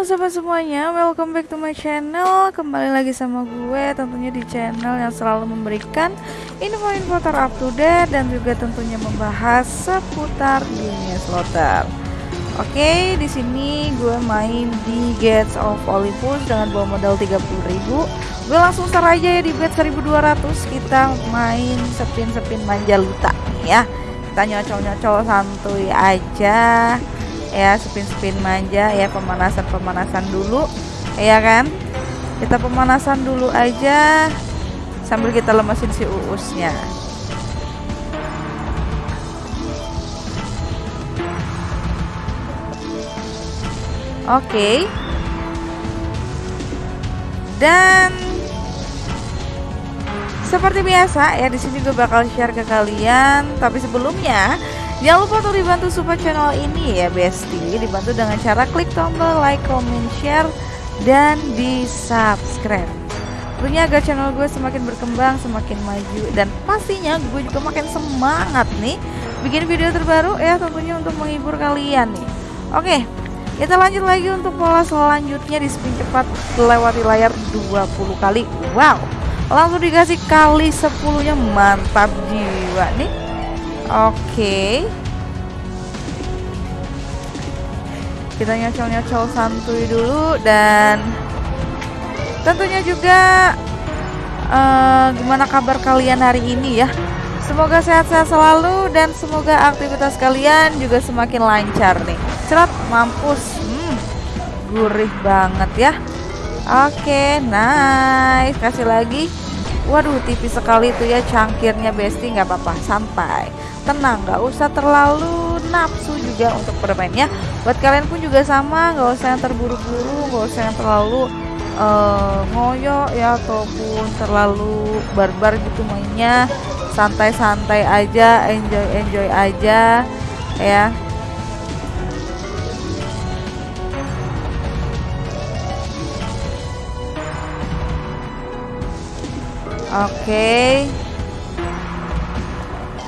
Halo sobat semuanya, welcome back to my channel. Kembali lagi sama gue tentunya di channel yang selalu memberikan info-info up to date Dan juga tentunya membahas seputar dunia slotter Oke, di sini gue main di Gates of Olympus dengan bawa modal 30.000 Gue langsung start aja ya di bet 1200 Kita main sepin-sepin manjaluta. Ya Kita nyocol-nyocol santuy aja ya spin-spin manja ya pemanasan-pemanasan dulu ya kan? Kita pemanasan dulu aja sambil kita lemesin si uusnya. Oke. Dan seperti biasa ya di sini gue bakal share ke kalian tapi sebelumnya Jangan lupa untuk dibantu support channel ini ya Besti. Dibantu dengan cara klik tombol like, comment, share, dan di subscribe Tentunya agar channel gue semakin berkembang, semakin maju Dan pastinya gue juga makin semangat nih Bikin video terbaru ya tentunya untuk menghibur kalian nih. Oke kita lanjut lagi untuk pola selanjutnya di spin cepat lewati layar 20 kali. Wow langsung dikasih kali 10 nya mantap jiwa nih Oke. Kita nyocol-nyocol santuy dulu dan tentunya juga uh, gimana kabar kalian hari ini ya. Semoga sehat-sehat selalu dan semoga aktivitas kalian juga semakin lancar nih. Cerat mampus. Hmm, gurih banget ya. Oke, nice. Kasih lagi. Waduh, tipis sekali tuh ya cangkirnya Besti nggak apa-apa, santai. Tenang nggak usah terlalu nafsu juga untuk bermainnya. Buat kalian pun juga sama nggak usah yang terburu-buru nggak usah yang terlalu uh, ngoyo ya ataupun terlalu barbar gitu mainnya. Santai-santai aja enjoy enjoy aja ya Oke. Okay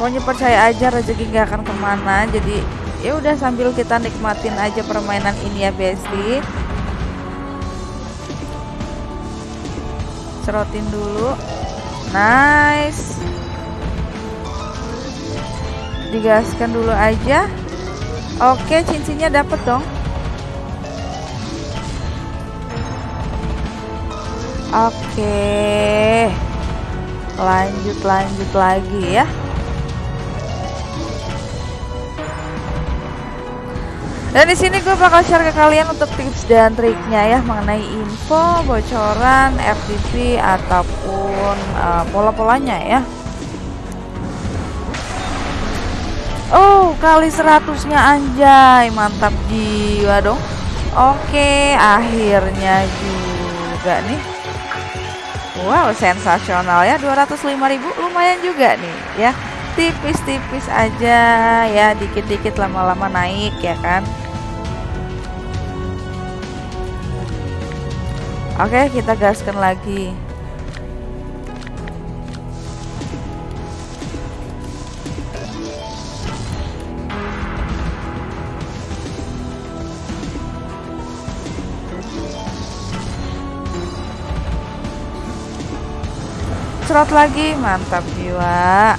pokoknya percaya aja rezeki gak akan ke mana. Jadi ya udah sambil kita nikmatin aja permainan ini ya besti. Serotin dulu. Nice. Digaskan dulu aja. Oke cincinnya dapet dong. Oke lanjut lanjut lagi ya Dan di sini gue bakal share ke kalian untuk tips dan triknya ya mengenai info, bocoran, FTP ataupun uh, pola-polanya ya. Oh, kali seratusnya anjay, mantap jiwa dong. Oke, akhirnya juga nih. Wow, sensasional ya, 205.000 lumayan juga nih ya. Tipis-tipis aja ya, dikit-dikit lama-lama naik ya kan. Oke, kita gaskan lagi. Serot lagi, mantap jiwa.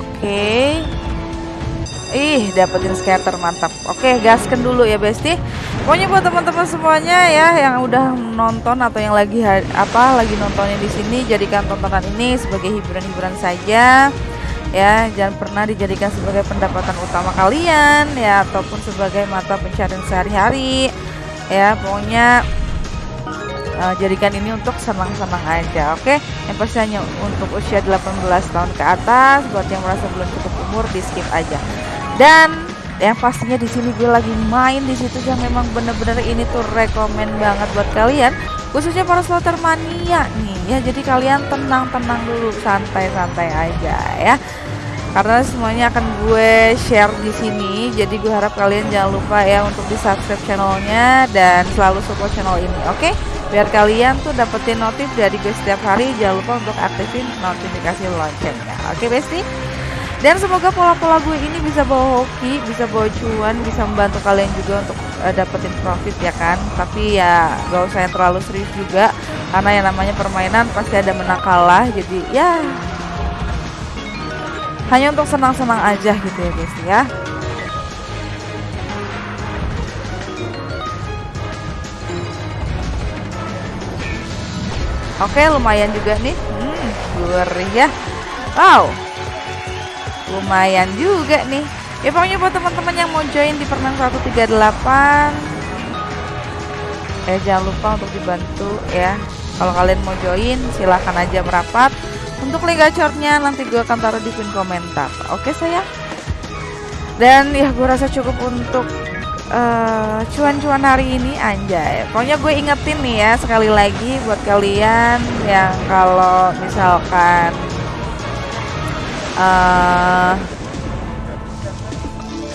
Oke. Ih, dapetin scatter mantap. Oke, gaskan dulu ya, Besti. Pokoknya buat teman-teman semuanya ya yang udah nonton atau yang lagi apa lagi nontonnya di sini jadikan tontonan ini sebagai hiburan-hiburan saja. Ya, jangan pernah dijadikan sebagai pendapatan utama kalian ya ataupun sebagai mata pencarian sehari-hari. Ya, pokoknya uh, jadikan ini untuk senang-senang aja oke? Okay? yang pasti hanya untuk usia 18 tahun ke atas buat yang merasa belum cukup umur di skip aja. Dan yang pastinya di sini gue lagi main di situ yang memang bener-bener ini tuh rekomend banget buat kalian khususnya para slotter mania nih. Ya jadi kalian tenang-tenang dulu santai-santai aja ya karena semuanya akan gue share di sini jadi gue harap kalian jangan lupa ya untuk di subscribe channelnya dan selalu support channel ini oke okay? biar kalian tuh dapetin notif dari gue setiap hari jangan lupa untuk aktifin notifikasi loncengnya oke okay, besti dan semoga pola-pola gue ini bisa bawa hoki bisa bawa cuan bisa membantu kalian juga untuk uh, dapetin profit ya kan tapi ya gak usah yang terlalu serius juga karena yang namanya permainan pasti ada menang kalah jadi ya hanya untuk senang-senang aja gitu ya guys ya. Oke lumayan juga nih. Hmm, gurih ya. Wow. Lumayan juga nih. Ya pokoknya buat teman-teman yang mau join di permen 138 eh jangan lupa untuk dibantu ya. Kalau kalian mau join silahkan aja merapat untuk link gacornya nanti gue akan taruh di pin komentar. Oke sayang? Dan ya gue rasa cukup untuk eh, cuan-cuan hari ini anjay. Pokoknya gue ingetin nih ya sekali lagi buat kalian yang kalau misalkan uh,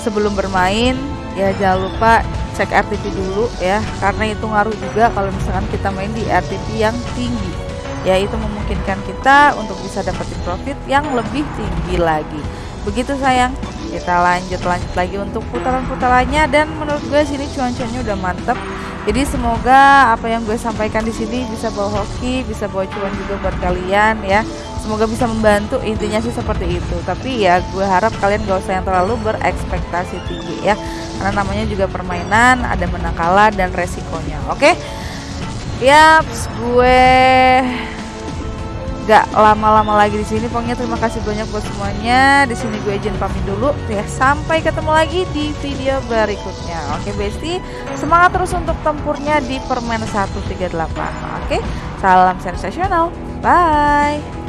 sebelum bermain ya jangan lupa cek RTP dulu ya. Karena itu ngaruh juga kalau misalkan kita main di RTP yang tinggi ya itu memungkinkan kita untuk bisa dapetin profit yang lebih tinggi lagi. Begitu sayang. Kita lanjut lanjut lagi untuk putaran-putarannya. Dan menurut gue sini cuan-cuannya udah mantep. Jadi semoga apa yang gue sampaikan di sini bisa bawa hoki bisa bawa cuan juga buat kalian ya. Semoga bisa membantu. Intinya sih seperti itu. Tapi ya gue harap kalian gak usah yang terlalu berekspektasi tinggi ya. Karena namanya juga permainan ada menang kalah dan resikonya. Oke? Okay? Yaps, gue gak lama-lama lagi di sini. Pokoknya terima kasih banyak buat semuanya. Di sini gue izin pamit dulu. Ya, sampai ketemu lagi di video berikutnya. Oke, Besti. Semangat terus untuk tempurnya di Permen 138. Oke. Salam sensasional. Bye.